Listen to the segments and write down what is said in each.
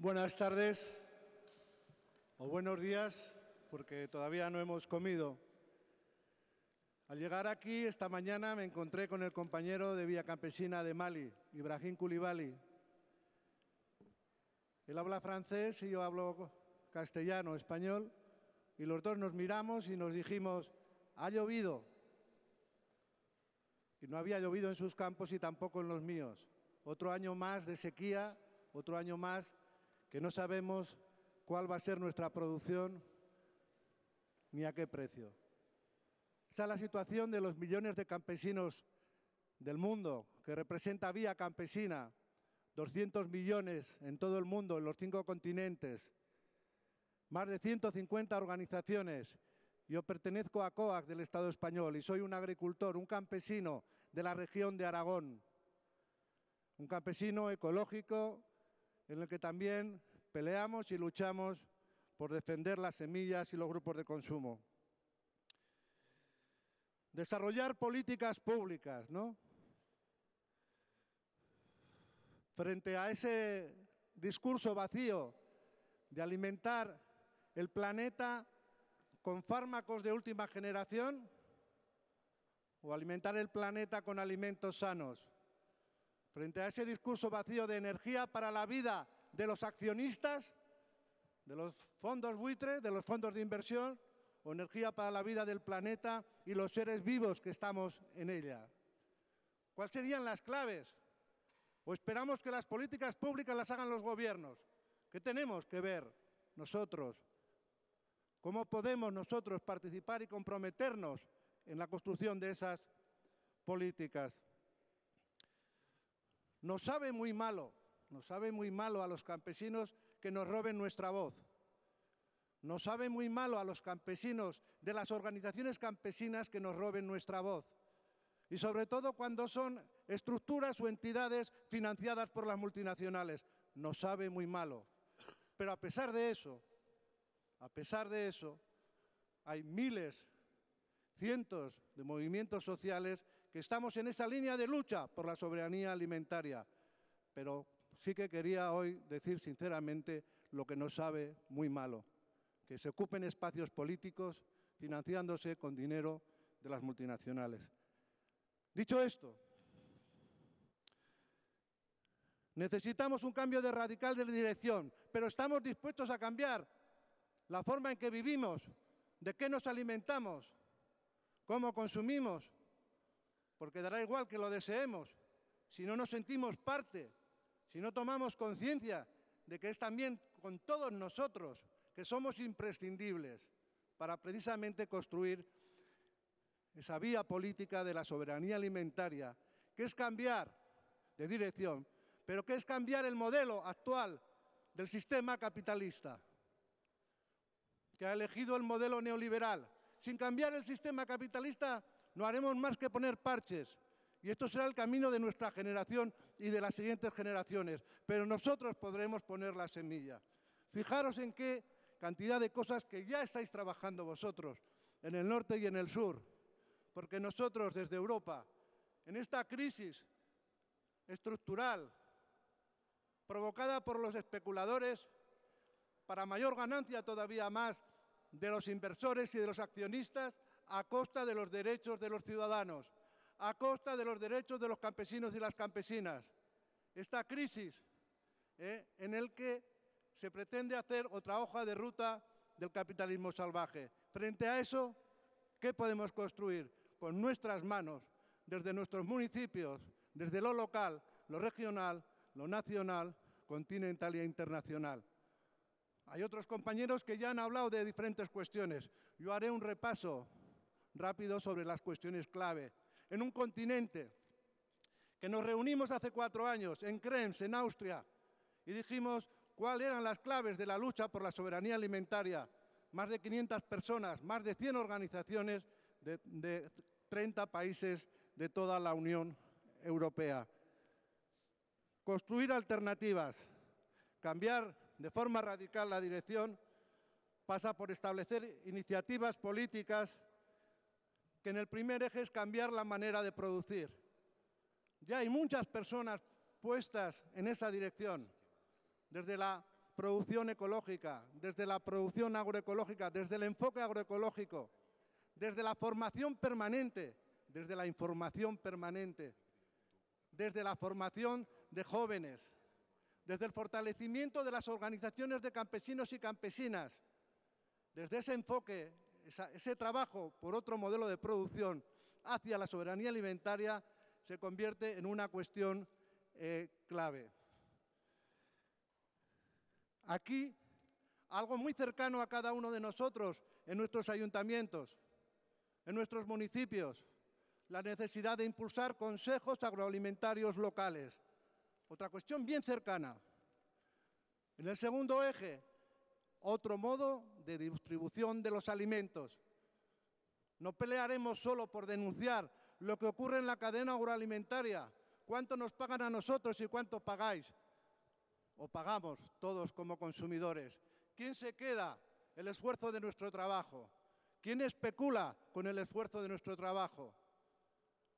Buenas tardes o buenos días, porque todavía no hemos comido. Al llegar aquí esta mañana me encontré con el compañero de Vía Campesina de Mali, Ibrahim Koulibaly. Él habla francés y yo hablo castellano, español, y los dos nos miramos y nos dijimos, ha llovido. Y no había llovido en sus campos y tampoco en los míos. Otro año más de sequía, otro año más que no sabemos cuál va a ser nuestra producción ni a qué precio. Esa es la situación de los millones de campesinos del mundo, que representa Vía Campesina, 200 millones en todo el mundo, en los cinco continentes, más de 150 organizaciones. Yo pertenezco a COAC del Estado español y soy un agricultor, un campesino de la región de Aragón, un campesino ecológico en el que también peleamos y luchamos por defender las semillas y los grupos de consumo. Desarrollar políticas públicas, ¿no? Frente a ese discurso vacío de alimentar el planeta con fármacos de última generación o alimentar el planeta con alimentos sanos. Frente a ese discurso vacío de energía para la vida de los accionistas, de los fondos buitres, de los fondos de inversión, o energía para la vida del planeta y los seres vivos que estamos en ella. ¿Cuáles serían las claves? ¿O esperamos que las políticas públicas las hagan los gobiernos? ¿Qué tenemos que ver nosotros? ¿Cómo podemos nosotros participar y comprometernos en la construcción de esas políticas? Nos sabe muy malo, nos sabe muy malo a los campesinos que nos roben nuestra voz. Nos sabe muy malo a los campesinos de las organizaciones campesinas que nos roben nuestra voz. Y sobre todo cuando son estructuras o entidades financiadas por las multinacionales. Nos sabe muy malo. Pero a pesar de eso, a pesar de eso, hay miles, cientos de movimientos sociales que estamos en esa línea de lucha por la soberanía alimentaria. Pero sí que quería hoy decir sinceramente lo que nos sabe muy malo que se ocupen espacios políticos financiándose con dinero de las multinacionales. Dicho esto, necesitamos un cambio de radical de dirección, pero estamos dispuestos a cambiar la forma en que vivimos, de qué nos alimentamos, cómo consumimos, porque dará igual que lo deseemos, si no nos sentimos parte, si no tomamos conciencia de que es también con todos nosotros que somos imprescindibles para precisamente construir esa vía política de la soberanía alimentaria, que es cambiar de dirección, pero que es cambiar el modelo actual del sistema capitalista, que ha elegido el modelo neoliberal. Sin cambiar el sistema capitalista no haremos más que poner parches, y esto será el camino de nuestra generación y de las siguientes generaciones, pero nosotros podremos poner la semilla. Fijaros en qué cantidad de cosas que ya estáis trabajando vosotros en el norte y en el sur, porque nosotros desde Europa, en esta crisis estructural provocada por los especuladores, para mayor ganancia todavía más de los inversores y de los accionistas, a costa de los derechos de los ciudadanos, a costa de los derechos de los campesinos y las campesinas. Esta crisis eh, en el que se pretende hacer otra hoja de ruta del capitalismo salvaje. Frente a eso, ¿qué podemos construir? Con nuestras manos, desde nuestros municipios, desde lo local, lo regional, lo nacional, continental e internacional. Hay otros compañeros que ya han hablado de diferentes cuestiones. Yo haré un repaso rápido sobre las cuestiones clave. En un continente que nos reunimos hace cuatro años en Krems, en Austria, y dijimos cuáles eran las claves de la lucha por la soberanía alimentaria. Más de 500 personas, más de 100 organizaciones de, de 30 países de toda la Unión Europea. Construir alternativas, cambiar de forma radical la dirección, pasa por establecer iniciativas políticas que en el primer eje es cambiar la manera de producir. Ya hay muchas personas puestas en esa dirección desde la producción ecológica, desde la producción agroecológica, desde el enfoque agroecológico, desde la formación permanente, desde la información permanente, desde la formación de jóvenes, desde el fortalecimiento de las organizaciones de campesinos y campesinas, desde ese enfoque, ese trabajo por otro modelo de producción hacia la soberanía alimentaria se convierte en una cuestión eh, clave. Aquí, algo muy cercano a cada uno de nosotros en nuestros ayuntamientos, en nuestros municipios, la necesidad de impulsar consejos agroalimentarios locales. Otra cuestión bien cercana. En el segundo eje, otro modo de distribución de los alimentos. No pelearemos solo por denunciar lo que ocurre en la cadena agroalimentaria, cuánto nos pagan a nosotros y cuánto pagáis, o pagamos todos como consumidores. ¿Quién se queda el esfuerzo de nuestro trabajo? ¿Quién especula con el esfuerzo de nuestro trabajo?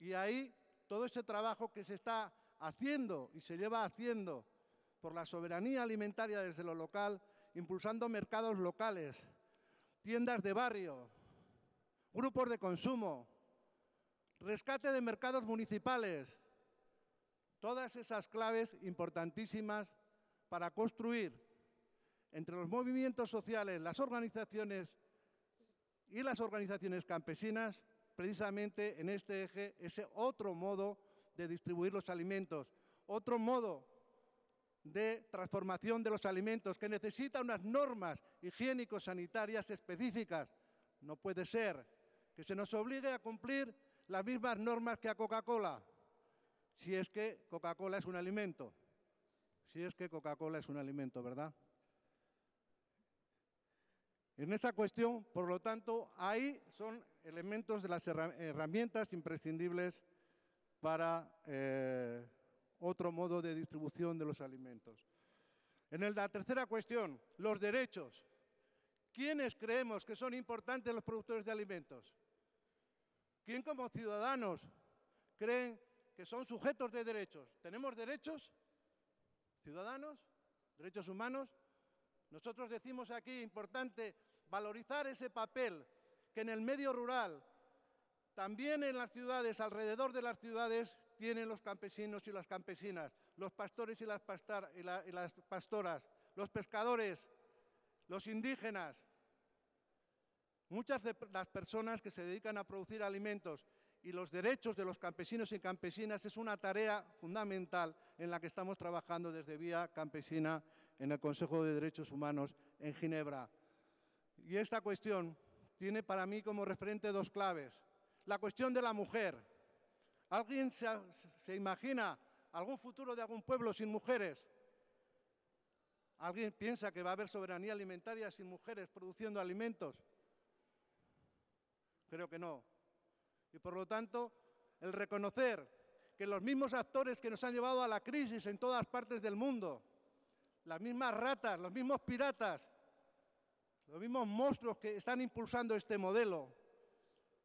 Y ahí todo ese trabajo que se está haciendo y se lleva haciendo por la soberanía alimentaria desde lo local, impulsando mercados locales, tiendas de barrio, grupos de consumo, rescate de mercados municipales, todas esas claves importantísimas para construir entre los movimientos sociales, las organizaciones y las organizaciones campesinas, precisamente en este eje, ese otro modo de distribuir los alimentos, otro modo de transformación de los alimentos que necesita unas normas higiénico-sanitarias específicas. No puede ser que se nos obligue a cumplir las mismas normas que a Coca-Cola, si es que Coca-Cola es un alimento. Si es que Coca-Cola es un alimento, ¿verdad? En esa cuestión, por lo tanto, ahí son elementos de las herramientas imprescindibles para eh, otro modo de distribución de los alimentos. En la tercera cuestión, los derechos. ¿Quiénes creemos que son importantes los productores de alimentos? ¿Quién como ciudadanos creen que son sujetos de derechos? ¿Tenemos derechos? ¿Ciudadanos? ¿Derechos humanos? Nosotros decimos aquí, importante, valorizar ese papel que en el medio rural, también en las ciudades, alrededor de las ciudades, tienen los campesinos y las campesinas, los pastores y las, pastoras, los pescadores, los indígenas, Muchas de las personas que se dedican a producir alimentos y los derechos de los campesinos y campesinas es una tarea fundamental en la que estamos trabajando desde Vía Campesina en el Consejo de Derechos Humanos en Ginebra. Y esta cuestión tiene para mí como referente dos claves. La cuestión de la mujer. ¿Alguien se, imagina algún futuro de algún pueblo sin mujeres? ¿Alguien piensa que va a haber soberanía alimentaria sin mujeres produciendo alimentos? Creo que no. Y por lo tanto, el reconocer que los mismos actores que nos han llevado a la crisis en todas partes del mundo, las mismas ratas, los mismos piratas, los mismos monstruos que están impulsando este modelo,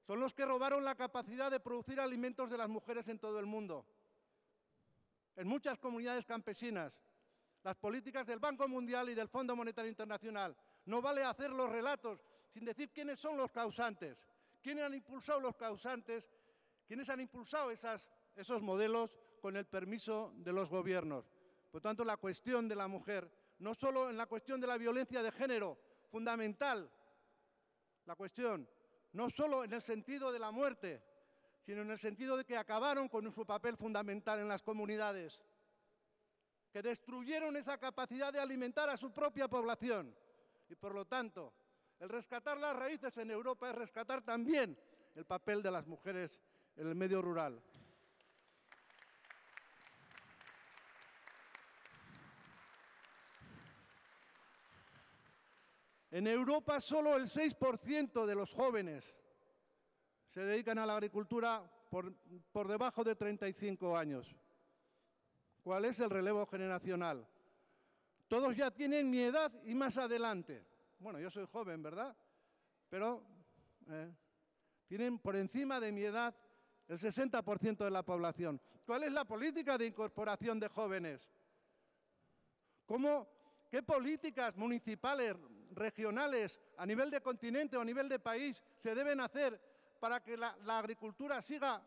son los que robaron la capacidad de producir alimentos de las mujeres en todo el mundo. En muchas comunidades campesinas, las políticas del Banco Mundial y del Fondo Monetario Internacional, no vale hacer los relatos sin decir quiénes son los causantes. ¿Quiénes han impulsado los causantes? ¿Quiénes han impulsado esos modelos con el permiso de los gobiernos? Por tanto, la cuestión de la mujer, no solo en la cuestión de la violencia de género, fundamental, la cuestión, no solo en el sentido de la muerte, sino en el sentido de que acabaron con su papel fundamental en las comunidades, que destruyeron esa capacidad de alimentar a su propia población y, por lo tanto, el rescatar las raíces en Europa es rescatar también el papel de las mujeres en el medio rural. En Europa solo el 6% de los jóvenes se dedican a la agricultura por, por, debajo de 35 años. ¿Cuál es el relevo generacional? Todos ya tienen mi edad y más adelante. Bueno, yo soy joven, ¿verdad? Pero eh, tienen por encima de mi edad el 60% de la población. ¿Cuál es la política de incorporación de jóvenes? ¿Cómo ¿Qué políticas municipales, regionales, a nivel de continente o a nivel de país se deben hacer para que la, agricultura siga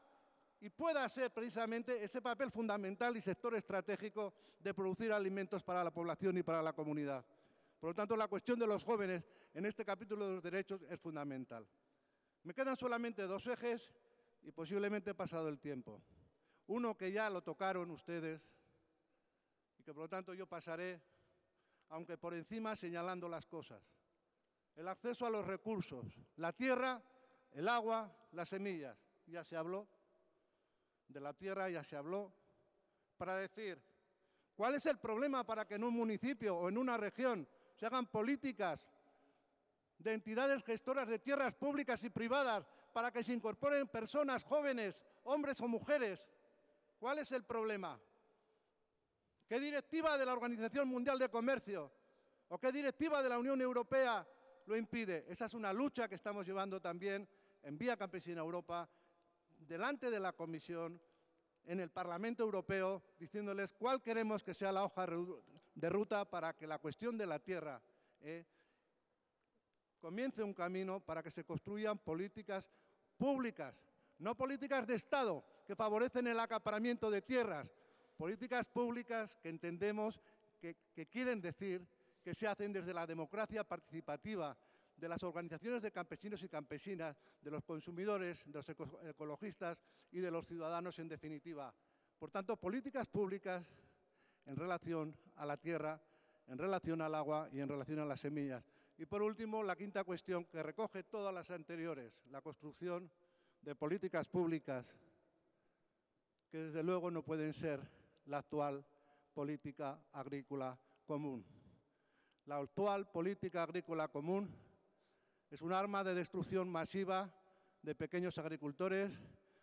y pueda ser precisamente ese papel fundamental y sector estratégico de producir alimentos para la población y para la comunidad? Por lo tanto, la cuestión de los jóvenes en este capítulo de los derechos es fundamental. Me quedan solamente dos ejes y posiblemente he pasado el tiempo. Uno que ya lo tocaron ustedes y que por lo tanto yo pasaré aunque por encima señalando las cosas. El acceso a los recursos, la tierra, el agua, las semillas. Ya se habló de la tierra, ya se habló. Para decir, ¿cuál es el problema para que en un municipio o en una región se hagan políticas de entidades gestoras de tierras públicas y privadas para que se incorporen personas jóvenes, hombres o mujeres? ¿Cuál es el problema? ¿Qué directiva de la Organización Mundial de Comercio o qué directiva de la Unión Europea lo impide? Esa es una lucha que estamos llevando también en Vía Campesina Europa, delante de la Comisión, en el Parlamento Europeo, diciéndoles cuál queremos que sea la hoja de ruta para que la cuestión de la tierra eh, comience un camino para que se construyan políticas públicas, no políticas de Estado que favorecen el acaparamiento de tierras, políticas públicas que entendemos que, quieren decir que se hacen desde la democracia participativa, de las organizaciones de campesinos y campesinas, de los consumidores, de los ecologistas y de los ciudadanos en definitiva. Por tanto, políticas públicas en relación a la tierra, en relación al agua y en relación a las semillas. Y por último, la quinta cuestión que recoge todas las anteriores, la construcción de políticas públicas que desde luego no pueden ser la actual política agrícola común. La actual política agrícola común es un arma de destrucción masiva de pequeños agricultores,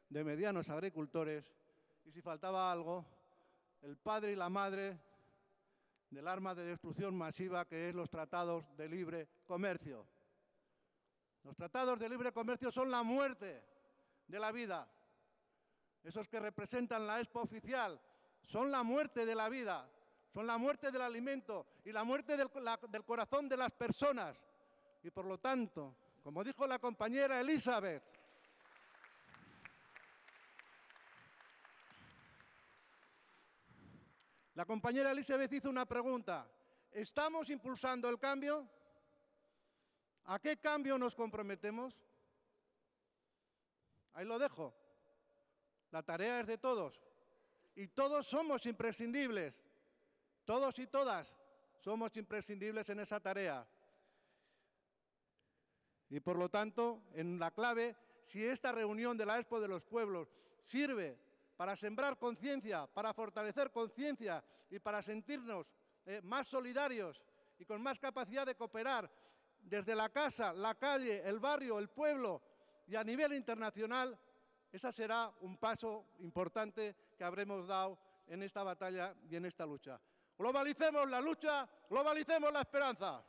de medianos agricultores, y si faltaba algo, el padre y la madre del arma de destrucción masiva que es los tratados de libre comercio. Los tratados de libre comercio son la muerte de la vida. Esos que representan la expo oficial son la muerte de la vida, son la muerte del alimento y la muerte del, corazón de las personas. Y por lo tanto, como dijo la compañera Elizabeth, la compañera Elizabeth hizo una pregunta. ¿Estamos impulsando el cambio? ¿A qué cambio nos comprometemos? Ahí lo dejo. La tarea es de todos. Y todos somos imprescindibles. Todos y todas somos imprescindibles en esa tarea. Y por lo tanto, en la clave, si esta reunión de la Expo de los Pueblos sirve para sembrar conciencia, para fortalecer conciencia y para sentirnos eh, más solidarios y con más capacidad de cooperar desde la casa, la calle, el barrio, el pueblo y a nivel internacional, ese será un paso importante que habremos dado en esta batalla y en esta lucha. Globalicemos la lucha, globalicemos la esperanza.